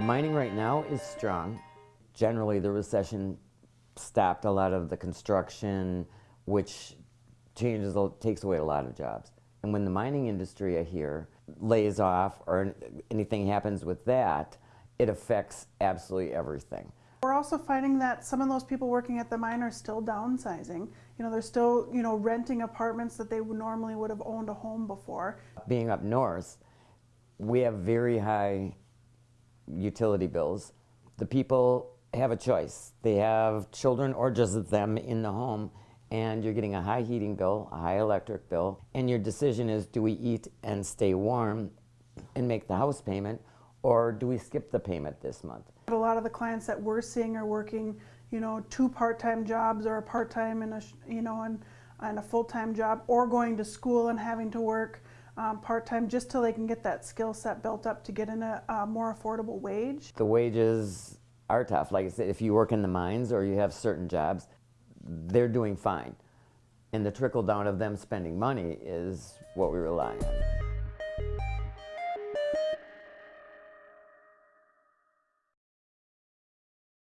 Mining right now is strong. Generally, the recession stopped a lot of the construction, which changes, takes away a lot of jobs. And when the mining industry here lays off or anything happens with that, it affects absolutely everything. We're also finding that some of those people working at the mine are still downsizing. You know, they're still, you know, renting apartments that they normally would have owned a home before. Being up north, we have very high utility bills. The people have a choice. They have children or just them in the home and you're getting a high heating bill, a high electric bill, and your decision is do we eat and stay warm and make the house payment or do we skip the payment this month? A lot of the clients that we're seeing are working, you know, two part-time jobs or a part-time and a, you know, and, and a full-time job or going to school and having to work um, part-time just till they can get that skill set built up to get in a, a more affordable wage. The wages are tough. Like I said, if you work in the mines or you have certain jobs, they're doing fine. And the trickle down of them spending money is what we rely on.